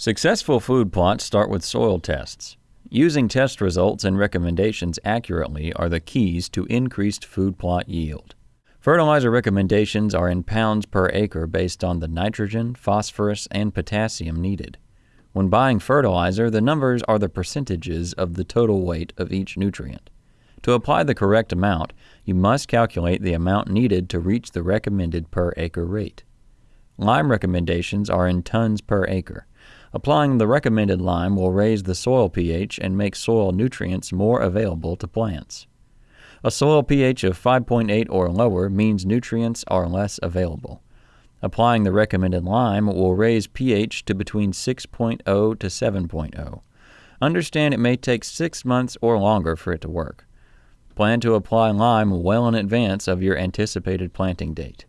Successful food plots start with soil tests. Using test results and recommendations accurately are the keys to increased food plot yield. Fertilizer recommendations are in pounds per acre based on the nitrogen, phosphorus, and potassium needed. When buying fertilizer, the numbers are the percentages of the total weight of each nutrient. To apply the correct amount, you must calculate the amount needed to reach the recommended per acre rate. Lime recommendations are in tons per acre. Applying the recommended lime will raise the soil pH and make soil nutrients more available to plants. A soil pH of 5.8 or lower means nutrients are less available. Applying the recommended lime will raise pH to between 6.0 to 7.0. Understand it may take six months or longer for it to work. Plan to apply lime well in advance of your anticipated planting date.